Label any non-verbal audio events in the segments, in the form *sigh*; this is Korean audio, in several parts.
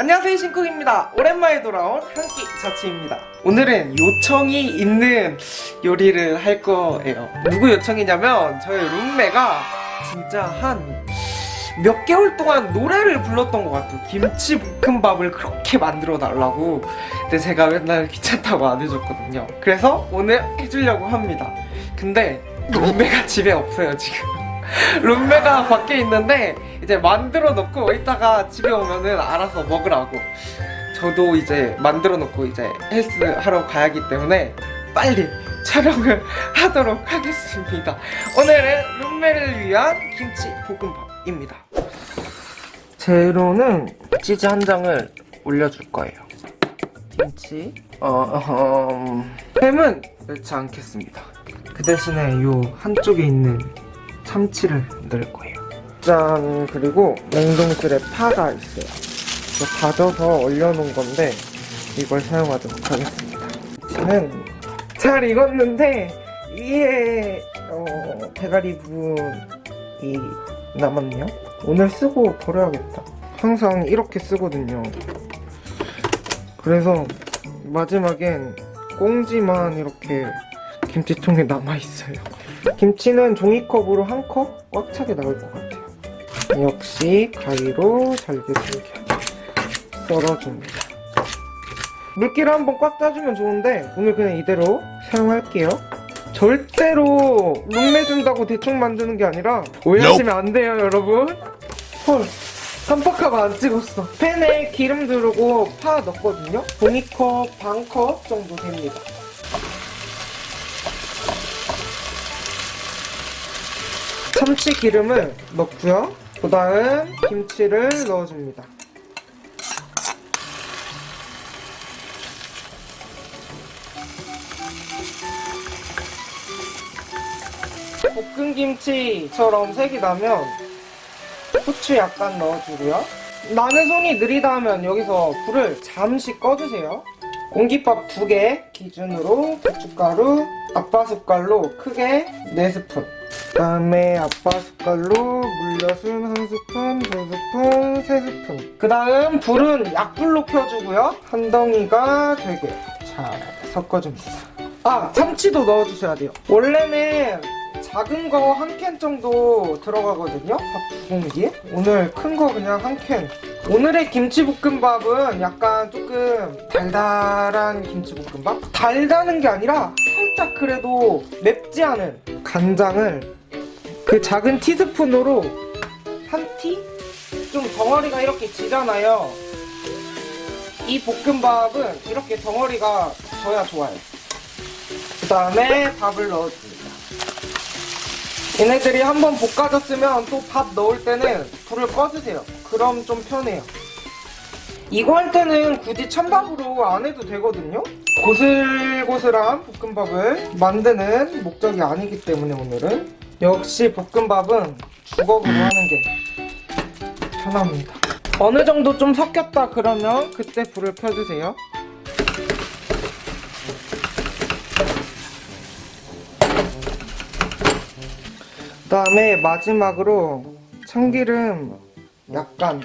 안녕하세요 신쿡입니다. 오랜만에 돌아온 한 끼 자취입니다. 오늘은 요청이 있는 요리를 할 거예요. 누구 요청이냐면 저희 룸메가 진짜 한 몇 개월 동안 노래를 불렀던 것 같아요. 김치 볶음밥을 그렇게 만들어 달라고. 근데 제가 맨날 귀찮다고 안 해줬거든요. 그래서 오늘 해주려고 합니다. 근데 룸메가 집에 없어요 지금 룸메가 밖에 있는데 이제 만들어 놓고 이따가 집에 오면은 알아서 먹으라고. 저도 이제 만들어 놓고 이제 헬스 하러 가야 하기 때문에 빨리 촬영을 *laughs* 하도록 하겠습니다. 오늘은 룸메를 위한 김치 볶음밥입니다. 재료는 치즈 한 장을 올려줄 거예요. 김치? 어, 음, 햄은 넣지 않겠습니다. 그 대신에 요 한쪽에 있는 참치를 넣을 거예요. 짠 그리고 냉동실에 파가 있어요. 다져서 얼려놓은 건데 이걸 사용하도록 하겠습니다. 저는 잘 익었는데 위에 어, 대가리 부분이 남았네요. 오늘 쓰고 버려야겠다. 항상 이렇게 쓰거든요. 그래서 마지막엔 꽁지만 이렇게 김치통에 남아있어요 김치는 종이컵으로 한 컵 꽉 차게 나올 것 같아요. 역시 가위로 잘게 잘게 썰어줍니다. 물기를 한번 꽉 짜주면 좋은데 오늘 그냥 이대로 사용할게요. 절대로 룸메 준다고 대충 만드는 게 아니라 오해하시면 안 돼요 여러분. 헐 깜빡하고 안 찍었어. 팬에 기름 두르고 파 넣거든요. 종이컵 반컵 정도 됩니다 참치 기름을 넣고요. 그 다음 김치를 넣어줍니다. 볶은 김치처럼 색이 나면 후추 약간 넣어주고요. 나는 손이 느리다 하면 여기서 불을 잠시 꺼주세요. 공깃밥 두개 기준으로 고춧가루 아빠 숟갈로 크게 4스푼 그 다음에 아빠 숟갈로 물엿은 한 스푼, 두 스푼, 세 스푼. 그 다음 불은 약불로 켜주고요. 한 덩이가 되게 잘 섞어줍니다. 아 참치도 넣어주셔야 돼요. 원래는 작은 거 한 캔 정도 들어가거든요. 밥 두 공기에 오늘 큰 거 그냥 한캔. 오늘의 김치볶음밥은 약간 조금 달달한 김치볶음밥? 달다는 게 아니라 살짝 그래도 맵지 않은 간장을 그 작은 티스푼으로 한 티? 좀 덩어리가 이렇게 지잖아요. 이 볶음밥은 이렇게 덩어리가 져야 좋아요. 그 다음에 밥을 넣어줍니다. 얘네들이 한번 볶아졌으면 또 밥 넣을 때는 불을 꺼주세요. 그럼 좀 편해요 이거 할 때는 굳이 찬밥으로 안 해도 되거든요. 고슬고슬한 볶음밥을 만드는 목적이 아니기 때문에 오늘은. 역시 볶음밥은 주걱으로 하는 게 편합니다. 어느 정도 좀 섞였다 그러면 그때 불을 켜주세요. 그 다음에 마지막으로 참기름 약간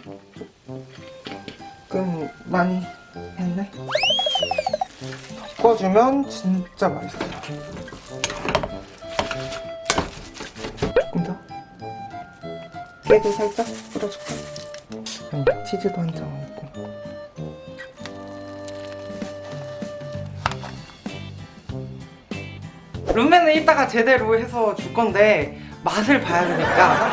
조금 많이 했네. 섞어주면 진짜 맛있어요. 조금 더. 깨도 살짝 뿌려줄까? 음, 치즈도 한 장 얹고. 룸메는 이따가 제대로 해서 줄 건데 맛을 봐야 되니까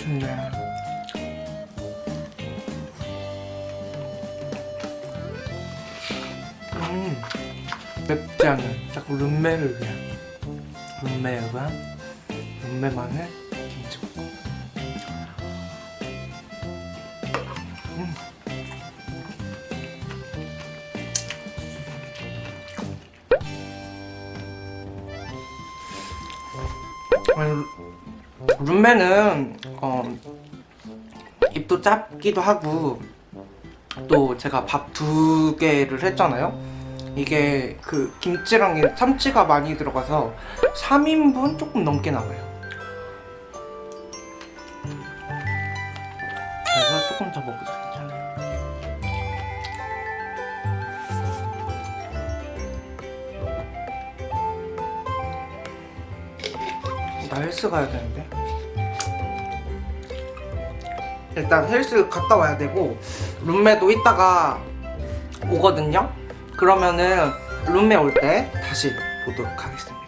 맛있네. 음 맵지 않은 자꾸 룸메를 위한 룸메에 관 룸메만의 김치볶음 음. 아니, 룸메는 어, 입도 짧기도 하고 또 제가 밥 두 개를 했잖아요? 이게 그 김치랑 이 참치가 많이 들어가서 3인분 조금 넘게 나와요. 그래서 조금 더 먹어 나 헬스 가야 되는데. 일단 헬스 갔다 와야 되고 룸메도 이따가 오거든요. 그러면은 룸메 올 때 다시 보도록 하겠습니다.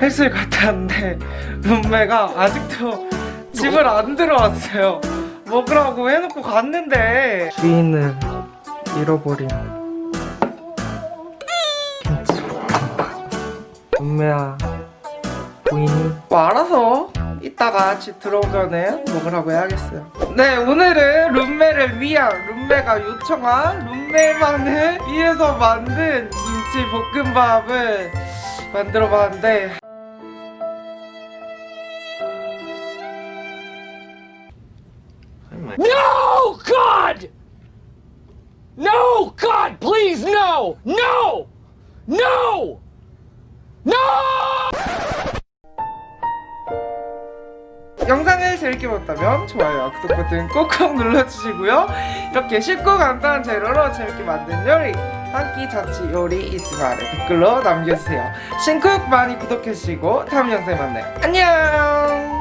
헬스를 갔다 왔는데 룸메가 아직도 집을 안 들어왔어요. 먹으라고 해놓고 갔는데. 주인을 잃어버린 김치볶음밥 룸메야 뭐 알아서 이따가 집 들어오면은 먹으라고 해야겠어요 네 오늘은 룸메를 위한 룸메가 요청한 룸메만을 위해서 만든 김치 볶음밥을 만들어 봤는데 No, God! No, God, please, no! No! No! No! 영상을 재밌게 봤다면 좋아요와 구독 버튼 꼭꼭 눌러주시고요. 이렇게 쉽고 간단한 재료로 재밌게 만든 요리 한 끼 자취 요리 있으면 아래 댓글로 남겨주세요. 신쿡 많이 구독해주시고 다음 영상에 만나요. 안녕